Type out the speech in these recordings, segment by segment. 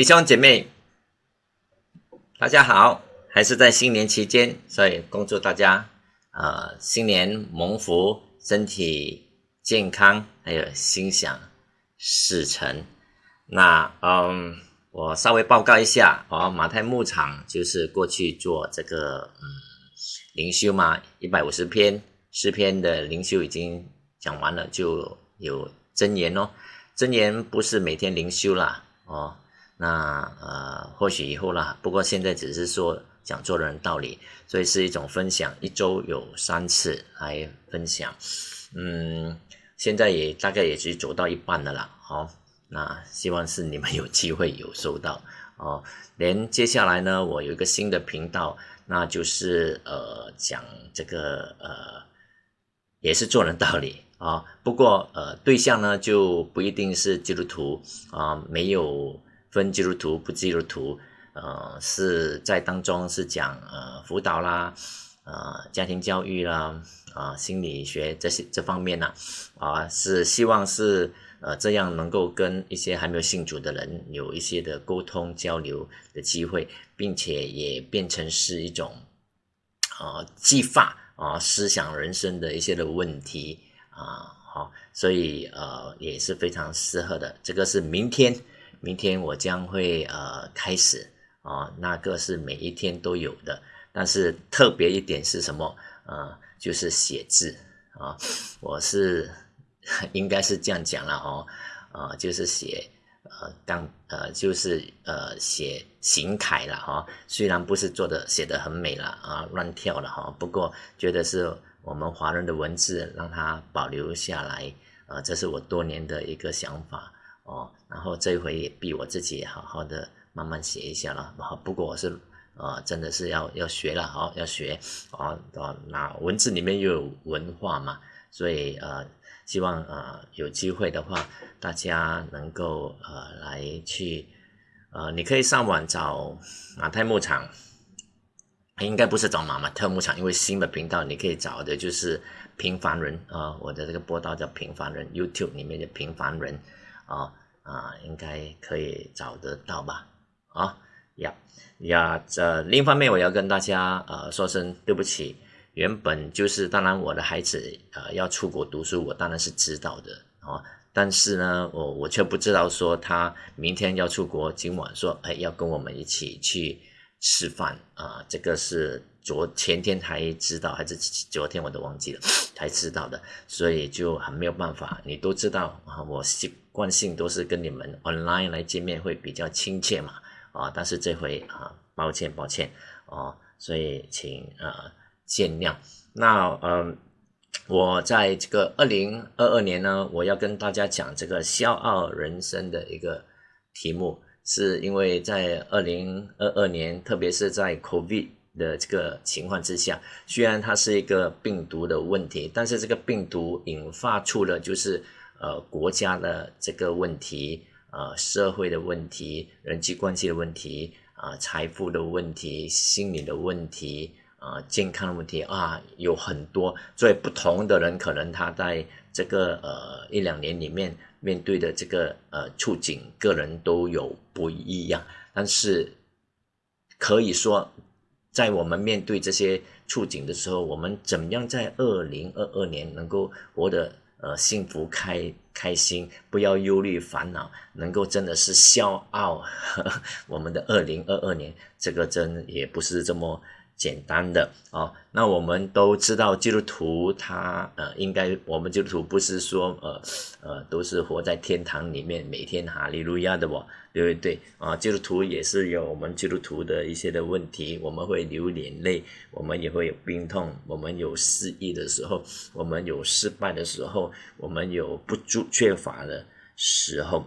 弟兄姐妹，大家好！还是在新年期间，所以恭祝大家啊新年蒙福，身体健康，还有心想事成。那嗯，我稍微报告一下哦，马太牧场就是过去做这个嗯灵修嘛，一百五十篇诗篇的灵修已经讲完了，就有真言哦。真言不是每天灵修啦哦。那呃，或许以后啦，不过现在只是说讲做人道理，所以是一种分享，一周有三次来分享。嗯，现在也大概也是走到一半的啦。好，那希望是你们有机会有收到哦。连接下来呢，我有一个新的频道，那就是呃讲这个呃也是做人道理啊。不过呃对象呢就不一定是基督徒啊，没有。分基督徒不基督徒，呃，是在当中是讲呃辅导啦，呃家庭教育啦，啊心理学这些这方面呢，啊是希望是呃这样能够跟一些还没有信主的人有一些的沟通交流的机会，并且也变成是一种啊激发啊思想人生的一些的问题啊好，所以呃也是非常适合的，这个是明天。明天我将会呃开始啊，那个是每一天都有的，但是特别一点是什么？呃，就是写字啊，我是应该是这样讲了哦，啊，就是写呃刚呃就是呃写行楷了哈，虽然不是做的写的很美了啊，乱跳了哈，不过觉得是我们华人的文字让它保留下来，呃，这是我多年的一个想法。哦，然后这一回也逼我自己好好的慢慢写一下了。好，不过我是呃，真的是要要学了，好要学啊啊，那文字里面又有文化嘛，所以呃，希望呃有机会的话，大家能够呃来去呃，你可以上网找马太牧场，应该不是找马马特牧场，因为新的频道你可以找的就是平凡人啊，我的这个播道叫平凡人，YouTube 里面的平凡人啊。啊，应该可以找得到吧？啊呀呀，这另一方面，我要跟大家呃说声对不起。原本就是，当然我的孩子呃要出国读书，我当然是知道的啊。但是呢，我我却不知道说他明天要出国，今晚说哎要跟我们一起去吃饭啊。这个是昨前天才知道，还是昨天我都忘记了才知道的，所以就很没有办法。你都知道啊，我是。惯性都是跟你们 online 来见面会比较亲切嘛，啊，但是这回啊，抱歉抱歉哦，所以请呃见谅。那嗯，我在这个二零二二年呢，我要跟大家讲这个笑傲人生的一个题目，是因为在二零二二年，特别是在 COVID 的这个情况之下，虽然它是一个病毒的问题，但是这个病毒引发出了就是。呃，国家的这个问题，呃，社会的问题，人际关系的问题，啊，财富的问题，心理的问题，啊，健康的问题啊，有很多。所以不同的人，可能他在这个呃一两年里面面对的这个呃处境，个人都有不一样。但是可以说，在我们面对这些处境的时候，我们怎么样在二零二二年能够活得？呃，幸福开开心，不要忧虑烦恼，能够真的是笑傲。我们的二零二二年，这个真也不是这么。简单的啊，那我们都知道基督徒他呃，应该我们基督徒不是说呃呃都是活在天堂里面，每天哈利路亚的哦，对不对啊？基督徒也是有我们基督徒的一些的问题，我们会流眼泪，我们也会有病痛，我们有失意的时候，我们有失败的时候，我们有不足缺乏的时候，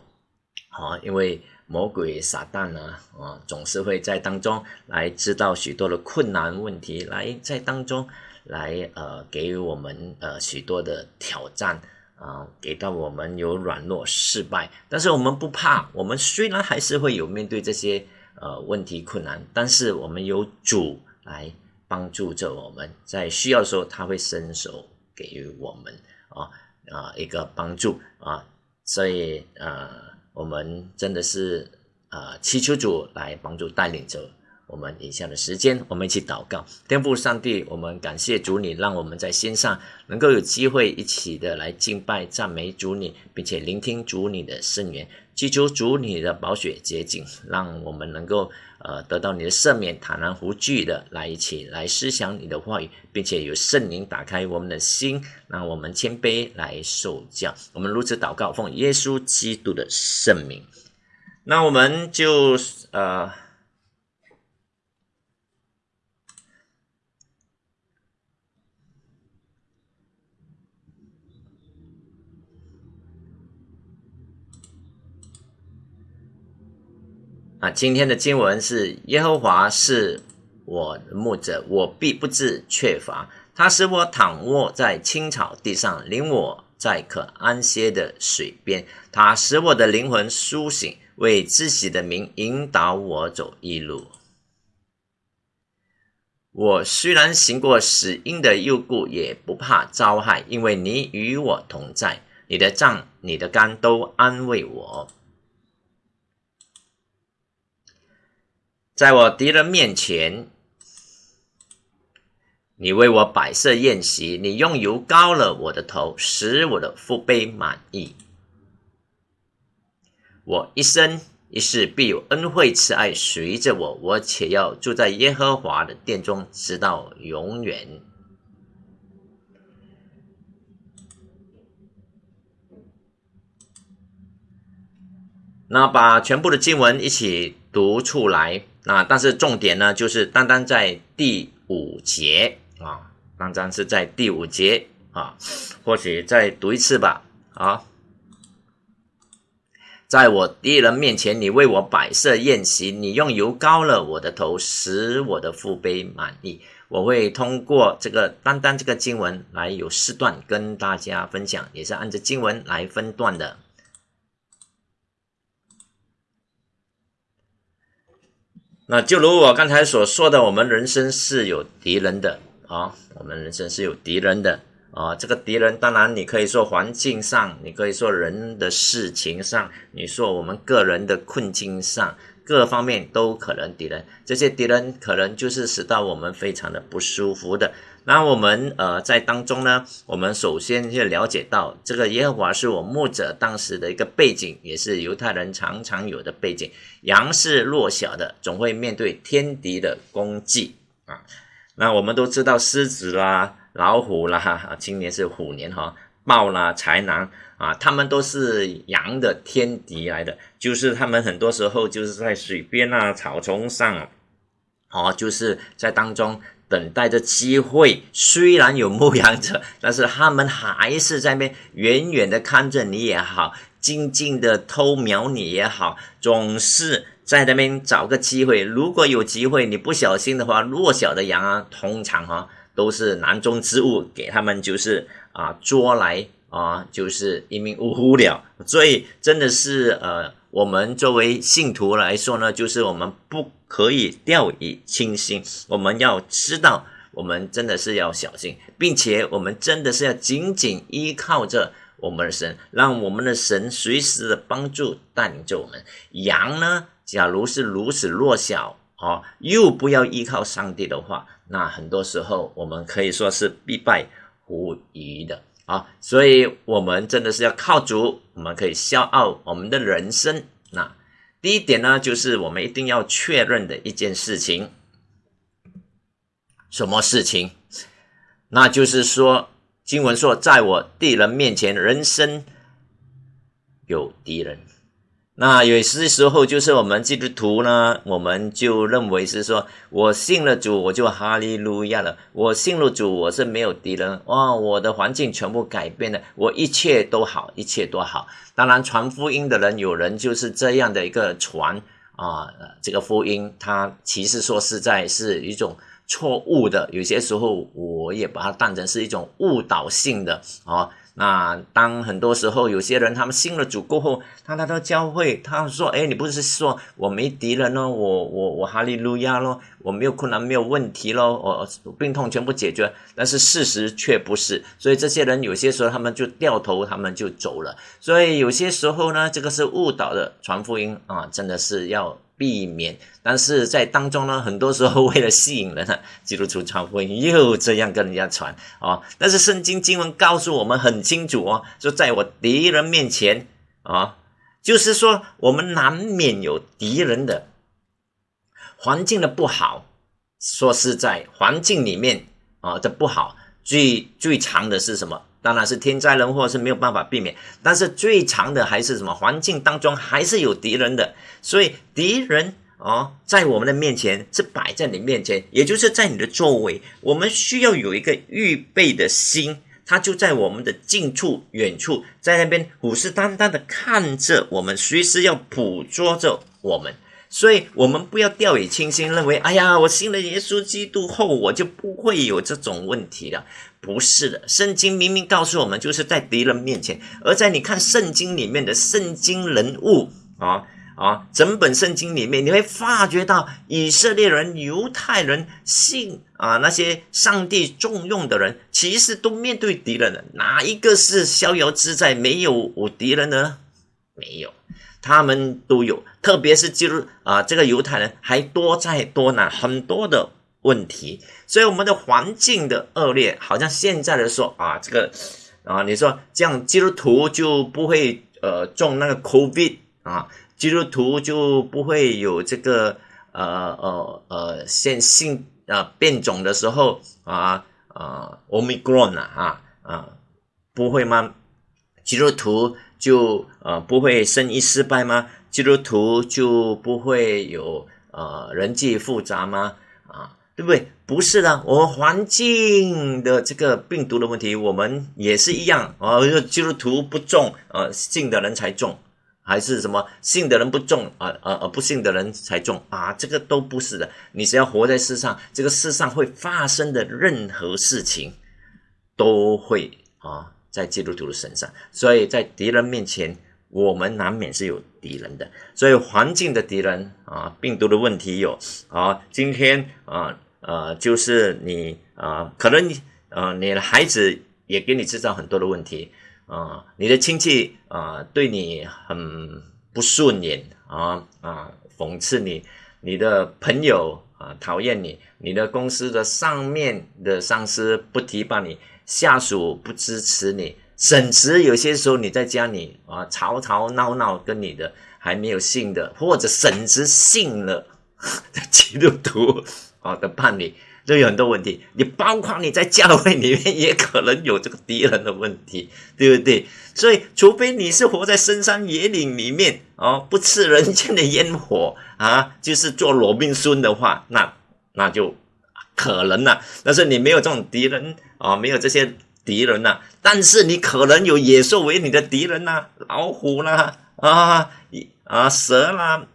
好，因为。魔鬼撒旦呢，啊，总是会在当中来知道许多的困难问题，来在当中来呃给予我们呃许多的挑战啊，给到我们有软弱失败，但是我们不怕，我们虽然还是会有面对这些呃问题困难，但是我们有主来帮助着我们，在需要的时候他会伸手给予我们啊啊一个帮助啊，所以呃。我们真的是啊祈求主来帮助带领着。我们以下的时间，我们一起祷告。天父上帝，我们感谢主，你让我们在线上能够有机会一起的来敬拜、赞美主你，并且聆听主你的圣言，祈求主你的宝血洁净，让我们能够呃得到你的赦免，坦然无惧的来一起来思想你的话语，并且有圣灵打开我们的心，让我们谦卑来受教。我们如此祷告，奉耶稣基督的圣名。那我们就呃。啊，今天的经文是耶和华是我的牧者，我必不致缺乏。他使我躺卧在青草地上，领我在可安歇的水边。他使我的灵魂苏醒，为自己的名引导我走一路。我虽然行过死荫的幽谷，也不怕遭害，因为你与我同在。你的杖、你的竿都安慰我。在我敌人面前，你为我摆设宴席，你用油膏了我的头，使我的腹背满意。我一生一世必有恩惠慈爱随着我，我且要住在耶和华的殿中，直到永远。那把全部的经文一起读出来。那但是重点呢，就是单单在第五节啊，单单是在第五节啊，或许再读一次吧啊，在我敌人面前，你为我摆设宴席，你用油膏了我的头，使我的腹背满意。我会通过这个单单这个经文来有四段跟大家分享，也是按照经文来分段的。那就如我刚才所说的，我们人生是有敌人的啊，我们人生是有敌人的啊。这个敌人，当然你可以说环境上，你可以说人的事情上，你说我们个人的困境上，各方面都可能敌人。这些敌人可能就是使到我们非常的不舒服的。那我们呃在当中呢，我们首先就了解到这个耶和华是我牧者当时的一个背景，也是犹太人常常有的背景。羊是弱小的，总会面对天敌的攻击啊。那我们都知道狮子啦、老虎啦，今年是虎年哈，豹啦、豺狼啊，他们都是羊的天敌来的，就是他们很多时候就是在水边啊、草丛上，哦，就是在当中。等待着机会，虽然有牧羊者，但是他们还是在那边远远的看着你也好，静静的偷瞄你也好，总是在那边找个机会。如果有机会，你不小心的话，弱小的羊啊，通常哈都是囊中之物，给他们就是啊捉来啊，就是一命呜呼了。所以真的是呃。我们作为信徒来说呢，就是我们不可以掉以轻心。我们要知道，我们真的是要小心，并且我们真的是要紧紧依靠着我们的神，让我们的神随时的帮助带领着我们。羊呢，假如是如此弱小哦，又不要依靠上帝的话，那很多时候我们可以说是必败无疑的。啊，所以我们真的是要靠主，我们可以骄傲我们的人生。那第一点呢，就是我们一定要确认的一件事情，什么事情？那就是说，经文说，在我敌人面前，人生有敌人。那有些时候，就是我们基督徒呢，我们就认为是说，我信了主，我就哈利路亚了。我信了主，我是没有敌人哇，我的环境全部改变了，我一切都好，一切都好。当然，传福音的人，有人就是这样的一个传啊，这个福音，它其实说实在是一种错误的。有些时候，我也把它当成是一种误导性的啊。那当很多时候有些人他们信了主过后，他来到教会，他说：“哎，你不是说我没敌人咯，我我我哈利路亚咯，我没有困难，没有问题咯，我病痛全部解决。”但是事实却不是，所以这些人有些时候他们就掉头，他们就走了。所以有些时候呢，这个是误导的传福音啊，真的是要。避免，但是在当中呢，很多时候为了吸引人呢，基督徒传福音又这样跟人家传啊。但是圣经经文告诉我们很清楚哦，说在我敌人面前啊，就是说我们难免有敌人的环境的不好。说是在，环境里面啊的不好，最最长的是什么？当然是天灾人祸是没有办法避免，但是最长的还是什么？环境当中还是有敌人的，所以敌人哦，在我们的面前是摆在你面前，也就是在你的周围，我们需要有一个预备的心，他就在我们的近处、远处，在那边虎视眈眈的看着我们，随时要捕捉着我们。所以，我们不要掉以轻心，认为，哎呀，我信了耶稣基督后，我就不会有这种问题了。不是的，圣经明明告诉我们，就是在敌人面前，而在你看圣经里面的圣经人物啊啊，整本圣经里面，你会发觉到以色列人、犹太人信啊那些上帝重用的人，其实都面对敌人的。哪一个是逍遥自在，没有敌人呢？没有。他们都有，特别是基督啊，这个犹太人还多灾多难，很多的问题。所以我们的环境的恶劣，好像现在的说啊，这个啊，你说这样基督徒就不会呃中那个 COVID 啊，基督徒就不会有这个呃呃呃现性啊变种的时候啊啊 Omicron 啊啊不会吗？基督徒。就呃不会生意失败吗？基督徒就不会有呃人际复杂吗？啊，对不对？不是的，我们环境的这个病毒的问题，我们也是一样啊。基督徒不重，呃，信的人才重，还是什么信的人不重啊？呃呃，不信的人才重啊？这个都不是的。你只要活在世上，这个世上会发生的任何事情，都会啊。在基督徒的身上，所以在敌人面前，我们难免是有敌人的。所以环境的敌人啊，病毒的问题有啊。今天啊呃，就是你啊，可能你啊，你的孩子也给你制造很多的问题啊，你的亲戚啊对你很不顺眼啊啊，讽刺你，你的朋友啊讨厌你，你的公司的上面的上司不提拔你。下属不支持你，甚至有些时候你在家里啊吵吵闹闹，跟你的还没有信的，或者甚至信了 的基督徒啊的伴侣，都有很多问题。你包括你在教会里面也可能有这个敌人的问题，对不对？所以，除非你是活在深山野岭里面啊，不吃人间的烟火啊，就是做罗宾孙的话，那那就。可能了，但是你没有这种敌人啊，没有这些敌人呐，但是你可能有野兽为你的敌人呐，老虎啦啊，啊蛇啦，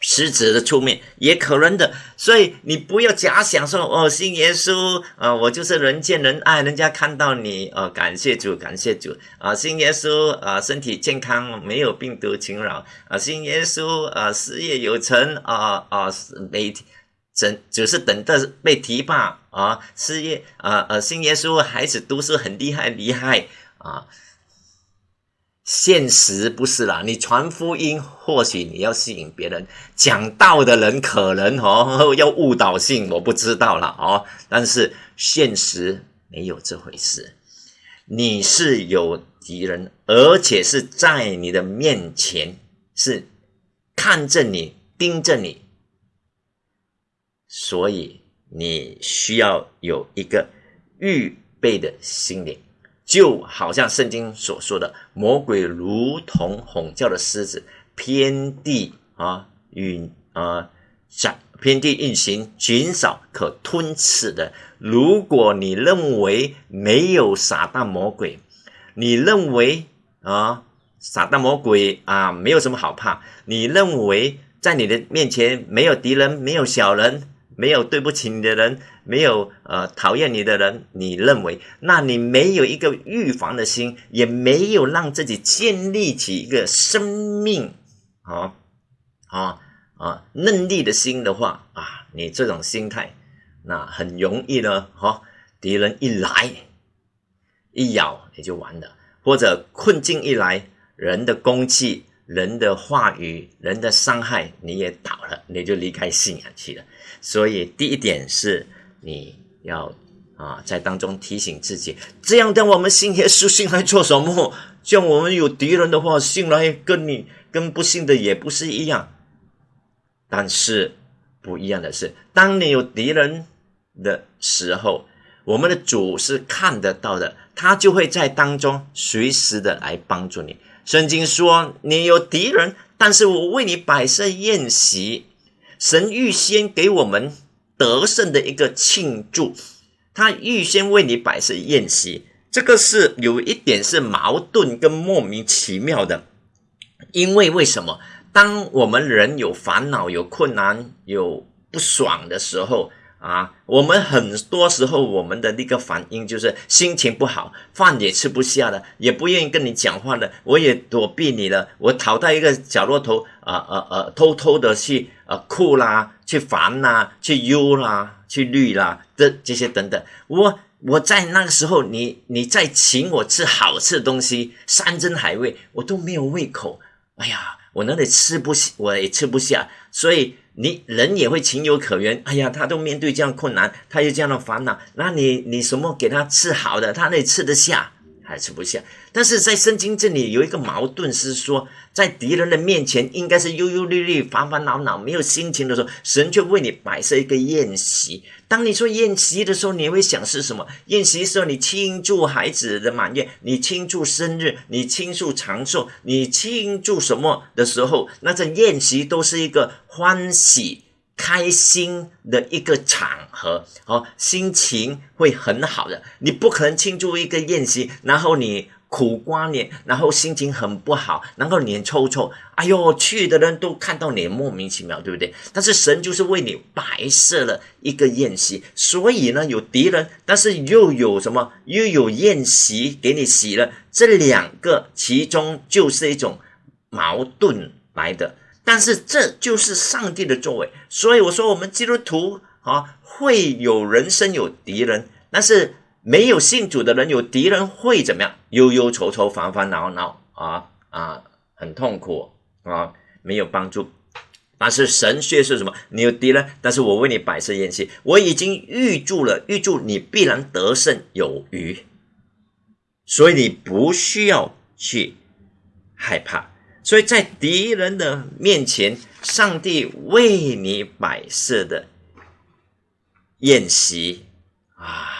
狮子的出面也可能的，所以你不要假想说哦，信耶稣啊，我就是人见人爱，人家看到你啊，感谢主，感谢主。啊，信耶稣啊，身体健康，没有病毒侵扰。啊，信耶稣啊，事业有成啊啊，每天。只只是等着被提拔啊，事业啊呃，信耶稣孩子读书很厉害厉害啊，现实不是啦。你传福音，或许你要吸引别人，讲道的人可能哦 要误导性，我不知道了哦。但是现实没有这回事，你是有敌人，而且是在你的面前，是看着你，盯着你。所以你需要有一个预备的心灵，就好像圣经所说的，魔鬼如同吼叫的狮子，偏地啊运啊想偏地运行，减少可吞吃的。如果你认为没有撒旦魔鬼，你认为啊撒旦魔鬼啊没有什么好怕，你认为在你的面前没有敌人，没有小人。没有对不起你的人，没有呃讨厌你的人，你认为，那你没有一个预防的心，也没有让自己建立起一个生命啊啊啊嫩力的心的话啊，你这种心态，那很容易呢，哈，敌人一来一咬你就完了，或者困境一来，人的攻击。人的话语，人的伤害，你也倒了，你就离开信仰去了。所以第一点是，你要啊在当中提醒自己，这样的我们信耶稣信来做什么？像我们有敌人的话，信来跟你跟不信的也不是一样。但是不一样的是，当你有敌人的时候，我们的主是看得到的，他就会在当中随时的来帮助你。圣经说：“你有敌人，但是我为你摆设宴席。神预先给我们得胜的一个庆祝，他预先为你摆设宴席。这个是有一点是矛盾跟莫名其妙的，因为为什么？当我们人有烦恼、有困难、有不爽的时候。”啊，我们很多时候我们的那个反应就是心情不好，饭也吃不下了，也不愿意跟你讲话了，我也躲避你了，我逃到一个角落头，啊啊啊，偷偷的去啊哭啦，去烦啦，去忧啦，去虑啦，这这些等等。我我在那个时候，你你在请我吃好吃的东西，山珍海味，我都没有胃口。哎呀，我那里吃不，我也吃不下，所以。你人也会情有可原，哎呀，他都面对这样困难，他有这样的烦恼，那你你什么给他吃好的，他那吃得下？还吃不下？但是在圣经这里有一个矛盾是说，在敌人的面前应该是忧忧虑虑、烦烦恼恼、没有心情的时候，神却为你摆设一个宴席。当你说宴席的时候，你会想是什么？宴席时候，你庆祝孩子的满月，你庆祝生日，你庆祝长寿，你庆祝什么的时候，那这宴席都是一个欢喜、开心的一个场合，哦，心情会很好的。你不可能庆祝一个宴席，然后你。苦瓜脸，然后心情很不好，然后脸臭臭，哎呦，去的人都看到你莫名其妙，对不对？但是神就是为你摆设了一个宴席，所以呢，有敌人，但是又有什么？又有宴席给你洗了，这两个其中就是一种矛盾来的，但是这就是上帝的作为。所以我说，我们基督徒啊，会有人生有敌人，但是。没有信主的人，有敌人会怎么样？忧忧愁愁，烦烦恼恼啊啊，很痛苦啊，没有帮助。但是神却是什么？你有敌人，但是我为你摆设宴席，我已经预祝了，预祝你必然得胜有余，所以你不需要去害怕。所以在敌人的面前，上帝为你摆设的宴席啊。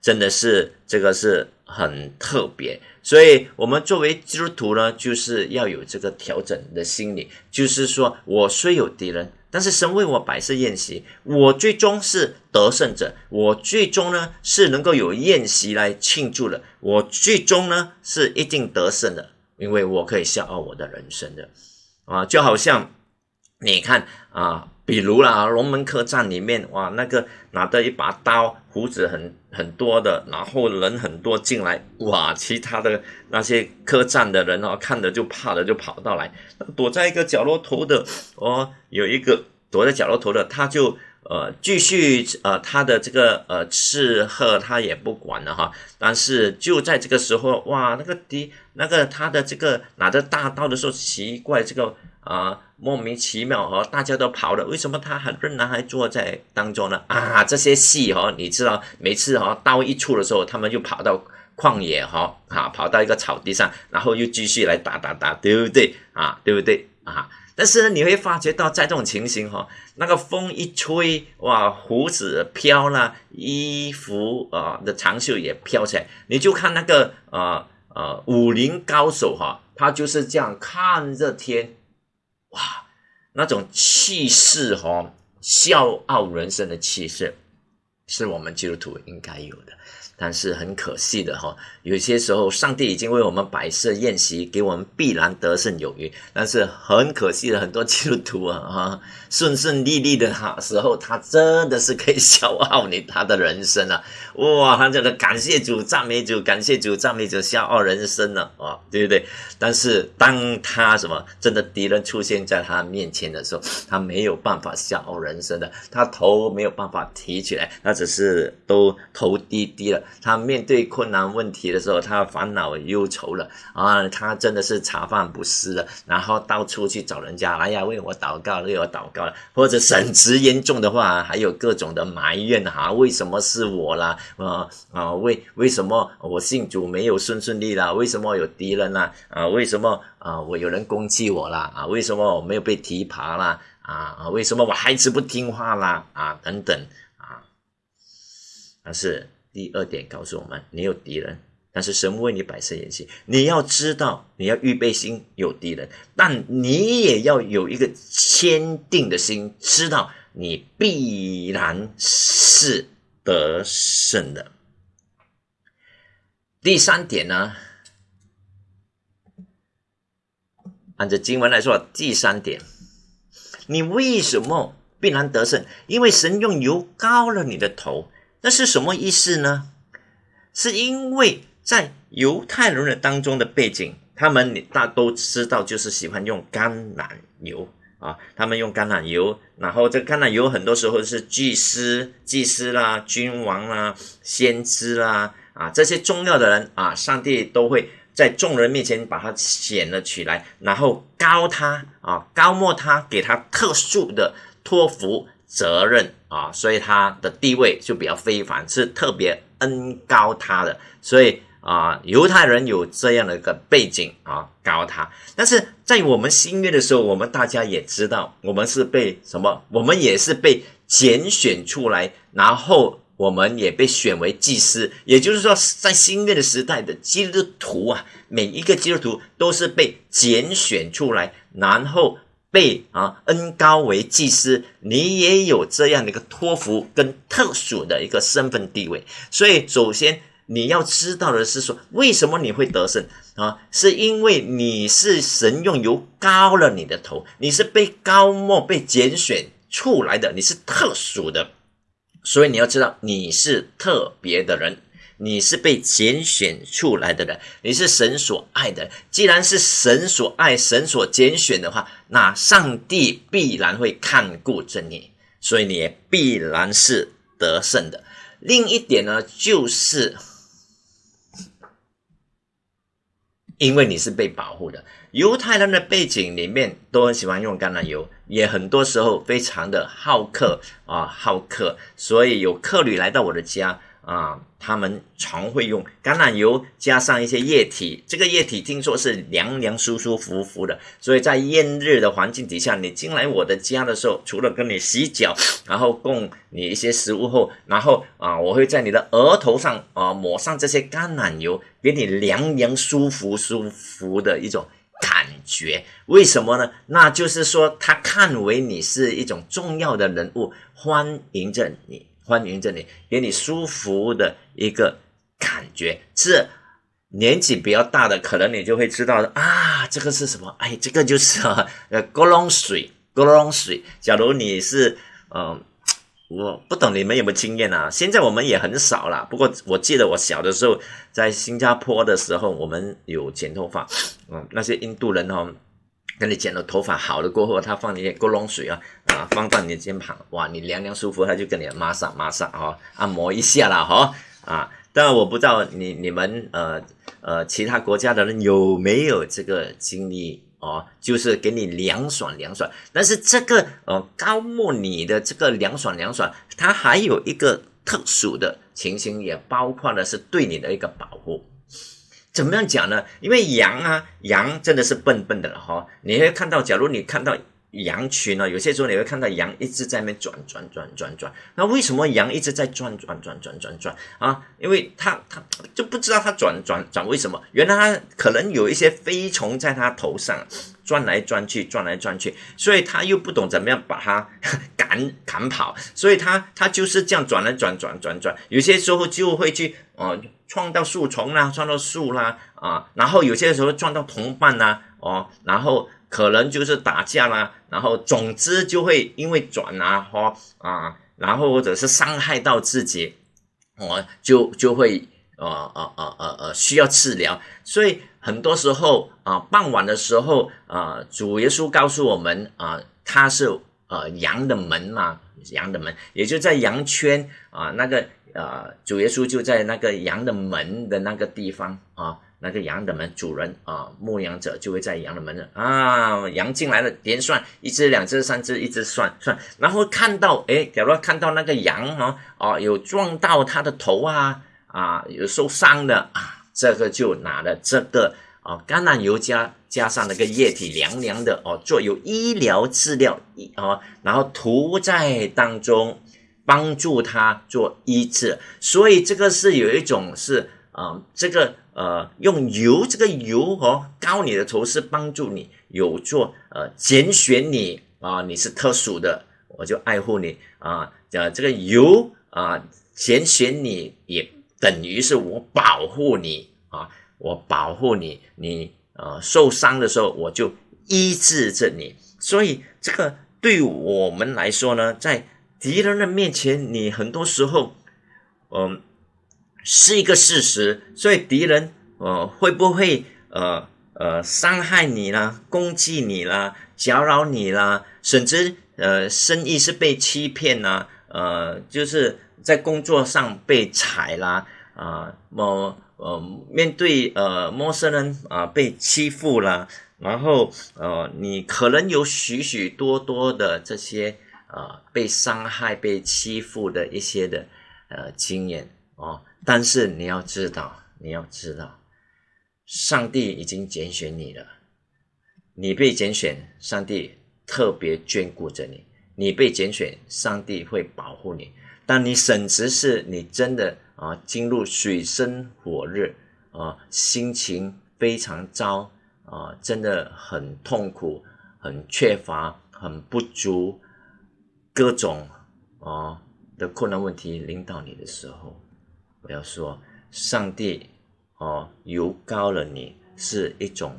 真的是这个是很特别，所以我们作为基督徒呢，就是要有这个调整的心理，就是说我虽有敌人，但是神为我摆设宴席，我最终是得胜者，我最终呢是能够有宴席来庆祝的，我最终呢是一定得胜的，因为我可以笑傲我的人生的，啊，就好像你看啊。比如啦，龙门客栈里面，哇，那个拿着一把刀，胡子很很多的，然后人很多进来，哇，其他的那些客栈的人哦，看着就怕的就跑到来，躲在一个角落头的，哦，有一个躲在角落头的，他就呃继续呃他的这个呃吃喝他也不管了哈，但是就在这个时候，哇，那个敌那个他的这个拿着大刀的时候，奇怪这个。啊，莫名其妙哦，大家都跑了，为什么他还仍然还坐在当中呢？啊，这些戏哈，你知道，每次哈刀一出的时候，他们就跑到旷野哈，啊，跑到一个草地上，然后又继续来打打打，对不对啊？对不对啊？但是呢，你会发觉到在这种情形哈，那个风一吹，哇，胡子飘了，衣服啊的长袖也飘起来，你就看那个啊啊武林高手哈，他就是这样看着天。哇，那种气势哈，笑傲人生的气势，是我们基督徒应该有的。但是很可惜的哈，有些时候上帝已经为我们摆设宴席，给我们必然得胜有余。但是很可惜的，很多基督徒啊，哈，顺顺利利的哈时候，他真的是可以消耗你他的人生啊！哇，他这个感谢主、赞美主、感谢主、赞美主，消耗人生了啊，对不对？但是当他什么真的敌人出现在他面前的时候，他没有办法消耗人生的，他头没有办法提起来，他只是都头低低了。他面对困难问题的时候，他烦恼忧愁了啊，他真的是茶饭不思了，然后到处去找人家，哎呀，为我祷告，为我祷告了，或者神职严重的话，还有各种的埋怨哈，为什么是我啦？啊啊，为为什么我信主没有顺顺利啦？为什么有敌人啦？啊，为什么啊我有人攻击我啦？啊，为什么我没有被提拔啦？啊啊，为什么我孩子不听话啦？啊等等啊，但是。第二点告诉我们：你有敌人，但是神为你摆设演戏。你要知道，你要预备心有敌人，但你也要有一个坚定的心，知道你必然是得胜的。第三点呢，按照经文来说，第三点，你为什么必然得胜？因为神用油膏了你的头。那是什么意思呢？是因为在犹太人的当中的背景，他们你大都知道，就是喜欢用橄榄油啊。他们用橄榄油，然后这橄榄油很多时候是祭司、祭司啦、君王啦、先知啦啊这些重要的人啊，上帝都会在众人面前把他显了起来，然后高他啊，高莫他，给他特殊的托付。责任啊，所以他的地位就比较非凡，是特别恩高他的。所以啊，犹太人有这样的一个背景啊，高他。但是在我们新约的时候，我们大家也知道，我们是被什么？我们也是被拣选出来，然后我们也被选为祭司。也就是说，在新约的时代的基督徒啊，每一个基督徒都是被拣选出来，然后。被啊恩高为祭司，你也有这样的一个托福跟特殊的一个身份地位。所以，首先你要知道的是说，为什么你会得胜啊？是因为你是神用油高了你的头，你是被高莫被拣选出来的，你是特殊的。所以你要知道，你是特别的人。你是被拣选出来的人，你是神所爱的。既然是神所爱、神所拣选的话，那上帝必然会看顾着你，所以你也必然是得胜的。另一点呢，就是因为你是被保护的。犹太人的背景里面都很喜欢用橄榄油，也很多时候非常的好客啊，好客。所以有客旅来到我的家。啊，他们常会用橄榄油加上一些液体，这个液体听说是凉凉、舒舒服服的。所以在炎热的环境底下，你进来我的家的时候，除了跟你洗脚，然后供你一些食物后，然后啊，我会在你的额头上啊抹上这些橄榄油，给你凉凉、舒服、舒服的一种感觉。为什么呢？那就是说，他看为你是一种重要的人物，欢迎着你。欢迎这里，给你舒服的一个感觉。是年纪比较大的，可能你就会知道啊，这个是什么？哎，这个就是呃，锅龙水，锅龙水。假如你是嗯，我不懂你们有没有经验啊？现在我们也很少了。不过我记得我小的时候在新加坡的时候，我们有剪头发，嗯，那些印度人哦。跟你剪了头发好了过后，他放一些锅龙水啊，啊，放到你的肩膀，哇，你凉凉舒服，他就跟你马上马上哦，按摩一下了哈，啊，当然我不知道你你们呃呃其他国家的人有没有这个经历哦，就是给你凉爽凉爽，但是这个呃高木你的这个凉爽凉爽，它还有一个特殊的情形，也包括的是对你的一个保护。怎么样讲呢？因为羊啊，羊真的是笨笨的了哈。你会看到，假如你看到羊群呢，有些时候你会看到羊一直在那转转转转转。那为什么羊一直在转转转转转转啊？因为它它就不知道它转转转为什么？原来它可能有一些飞虫在它头上转来转去，转来转去，所以它又不懂怎么样把它 赶赶跑，所以它它就是这样转来转转转转，有些时候就会去哦撞到树丛啦，撞到树啦啊，然后有些时候撞到同伴啦哦，然后可能就是打架啦，然后总之就会因为转啊或啊，然后或者是伤害到自己，哦就就会呃呃呃呃呃需要治疗，所以。很多时候啊，傍晚的时候啊，主耶稣告诉我们啊，他是呃羊的门嘛，羊的门，也就在羊圈啊，那个呃，主耶稣就在那个羊的门的那个地方啊，那个羊的门主人啊，牧羊者就会在羊的门啊，羊进来了，连算一只、两只、三只，一直算算，然后看到哎，假如看到那个羊哦哦，有撞到它的头啊啊，有受伤的啊。这个就拿了这个啊橄榄油加加上那个液体凉凉的哦，做有医疗治疗一哦，然后涂在当中帮助他做医治，所以这个是有一种是啊，这个呃用油这个油哦膏你的头是帮助你有做呃拣选你啊，你是特殊的，我就爱护你啊，讲这个油啊拣选你也。等于是我保护你啊，我保护你，你呃受伤的时候我就医治着你，所以这个对我们来说呢，在敌人的面前，你很多时候，嗯，是一个事实，所以敌人呃会不会呃呃伤害你啦，攻击你啦，搅扰你啦，甚至呃生意是被欺骗啦，呃就是。在工作上被踩啦，啊，某呃面对呃陌生人啊被欺负啦，然后呃你可能有许许多多的这些呃被伤害、被欺负的一些的呃经验哦，但是你要知道，你要知道，上帝已经拣选你了，你被拣选，上帝特别眷顾着你，你被拣选，上帝会保护你。当你省时是你真的啊进入水深火热啊，心情非常糟啊，真的很痛苦、很缺乏、很不足，各种啊的困难问题领导你的时候，我要说，上帝哦，油高了你是一种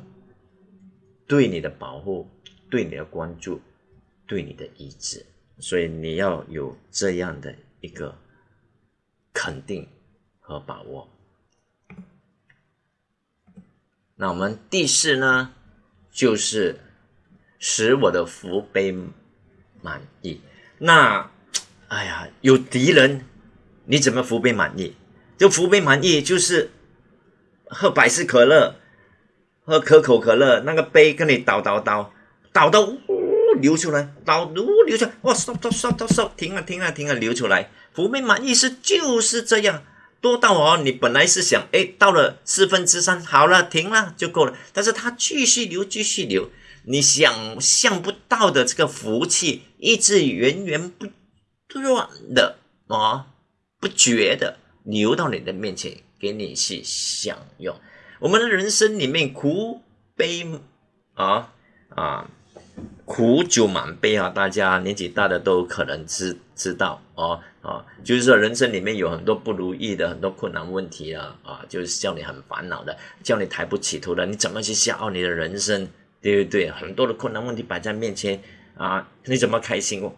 对你的保护、对你的关注、对你的医治，所以你要有这样的。一个肯定和把握。那我们第四呢，就是使我的福杯满意。那哎呀，有敌人，你怎么福杯满意？就福杯满意，就是喝百事可乐，喝可口可乐，那个杯跟你倒倒倒倒到。流出来，倒呜流出来，哇，stop stop stop stop，停了停了停了，流出来，福杯满意是就是这样，多到哦，你本来是想，哎，到了四分之三，好了，停了就够了，但是它继续流，继续流，你想象不到的这个福气，一直源源不断的啊，不绝的流到你的面前，给你去享用。我们的人生里面苦悲啊啊。苦酒满杯啊！大家年纪大的都可能知知道哦啊，就是说人生里面有很多不如意的，很多困难问题啊啊，就是叫你很烦恼的，叫你抬不起头的，你怎么去笑傲你的人生？对不对？很多的困难问题摆在面前啊，你怎么开心？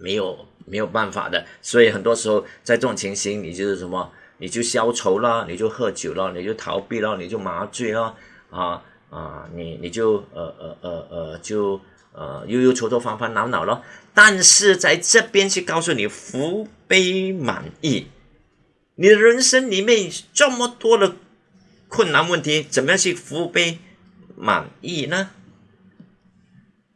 没有没有办法的，所以很多时候在这种情形，你就是什么？你就消愁了，你就喝酒了，你就逃避了，你就麻醉了啊。啊，你你就呃呃呃呃就呃忧忧愁愁烦烦恼恼了，但是在这边去告诉你福杯满溢，你的人生里面这么多的困难问题，怎么样去福杯满溢呢？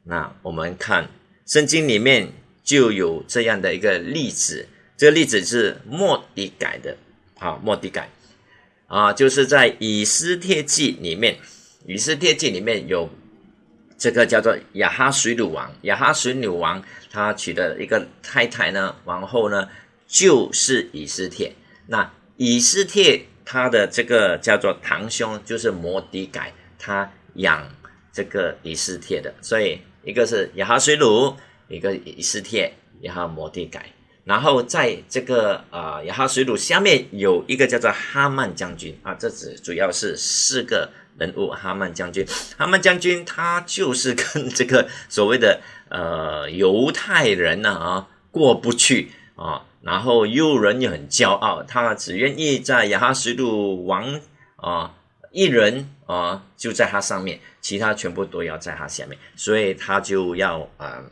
那我们看圣经里面就有这样的一个例子，这个例子是莫迪改的，啊，莫迪改，啊，就是在以斯帖记里面。以斯帖记里面有这个叫做亚哈水鲁王，亚哈水鲁王他娶的一个太太呢，王后呢就是以斯帖。那以斯帖他的这个叫做堂兄就是摩迪改，他养这个以斯帖的，所以一个是亚哈水鲁，一个以斯帖，然后摩地改，然后在这个啊亚哈水鲁下面有一个叫做哈曼将军啊，这只主要是四个人物，哈曼将军，哈曼将军他就是跟这个所谓的呃犹太人呢啊过不去啊，然后又人又很骄傲，他只愿意在亚哈水鲁王啊。一人啊，就在他上面，其他全部都要在他下面，所以他就要啊，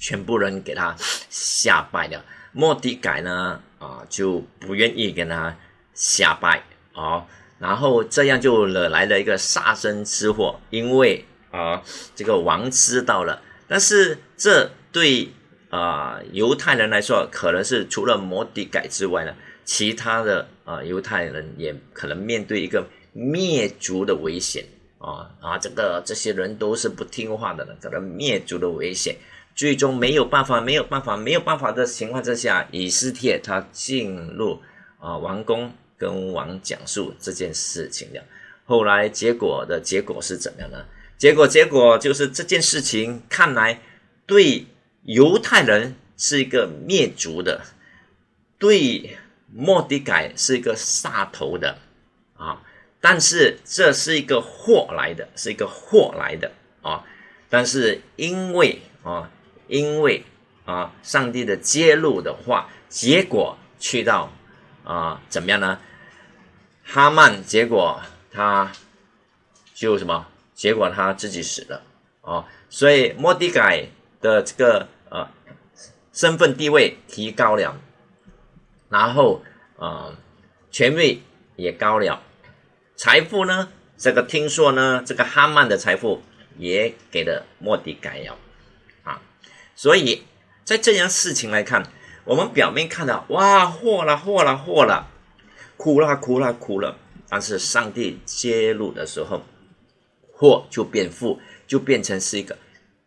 全部人给他下拜了。莫迪改呢啊，就不愿意跟他下拜啊，然后这样就惹来了一个杀身之祸，因为啊，这个王知道了，但是这对啊犹太人来说，可能是除了摩迪改之外呢，其他的啊犹太人也可能面对一个。灭族的危险啊啊！这个这些人都是不听话的了，可能灭族的危险，最终没有办法，没有办法，没有办法的情况之下，以斯帖他进入啊王宫，跟王讲述这件事情了。后来结果的结果是怎么样呢？结果结果就是这件事情看来对犹太人是一个灭族的，对莫迪改是一个杀头的啊。但是这是一个祸来的，是一个祸来的啊！但是因为啊，因为啊，上帝的揭露的话，结果去到啊，怎么样呢？哈曼结果他就什么？结果他自己死了啊！所以莫迪改的这个呃身份地位提高了，然后啊权位也高了。财富呢？这个听说呢，这个哈曼的财富也给了莫迪改了。所以在这件事情来看，我们表面看到哇，祸了，祸了，祸了，苦了，苦了，苦了。但是上帝揭露的时候，祸就变富，就变成是一个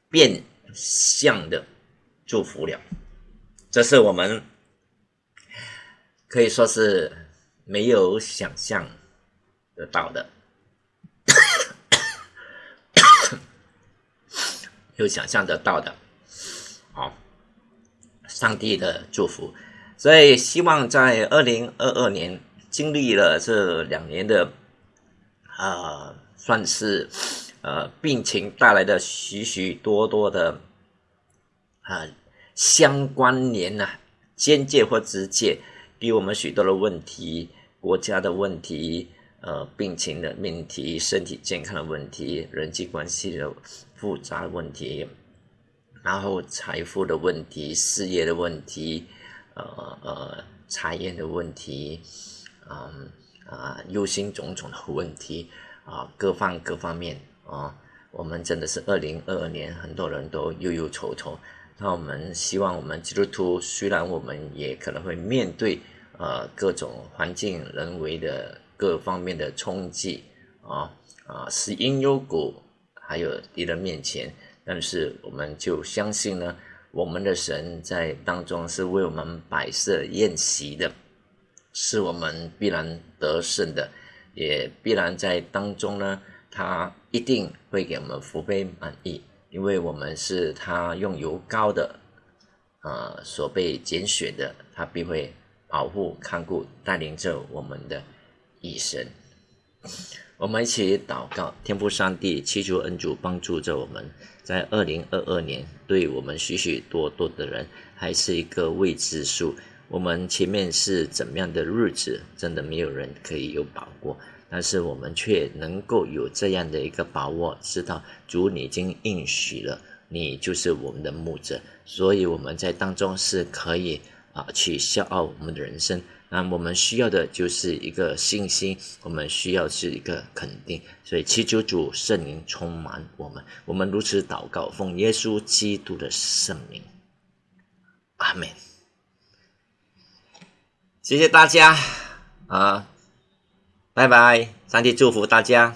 变相的祝福了。这是我们可以说是没有想象。得到的，有想象得到的，好，上帝的祝福，所以希望在二零二二年经历了这两年的，啊，算是呃病情带来的许许多多的啊相关联呐，间接或直接给我们许多的问题，国家的问题。呃，病情的命题、身体健康的问题、人际关系的复杂问题，然后财富的问题、事业的问题，呃呃，财业的问题，嗯啊，忧心忡忡的问题啊，各方各方面啊，我们真的是二零二二年，很多人都忧忧愁愁。那我们希望，我们基督徒虽然我们也可能会面对呃各种环境、人为的。各方面的冲击啊啊，是因忧谷，还有敌人面前，但是我们就相信呢，我们的神在当中是为我们摆设宴席的，是我们必然得胜的，也必然在当中呢，他一定会给我们福杯满溢，因为我们是他用油膏的啊所被拣选的，他必会保护看顾带领着我们的。一生，我们一起祷告，天父上帝，祈求恩主帮助着我们，在二零二二年，对我们许许多多的人还是一个未知数。我们前面是怎么样的日子，真的没有人可以有把握，但是我们却能够有这样的一个把握，知道主你已经应许了，你就是我们的牧者，所以我们在当中是可以啊去笑傲我们的人生。那我们需要的就是一个信心，我们需要是一个肯定，所以祈求主圣灵充满我们。我们如此祷告，奉耶稣基督的圣名，阿门。谢谢大家啊，拜拜，上帝祝福大家。